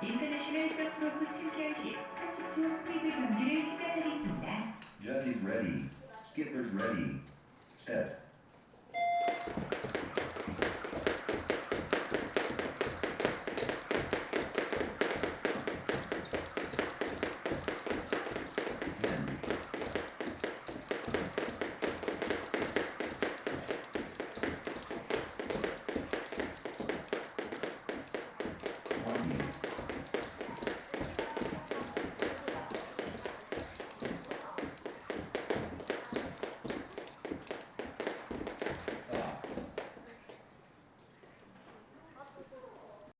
인터내셔널 점프로프 챔피언십 30초 경기를 시작하겠습니다. Judges ready. Skippers ready. Step.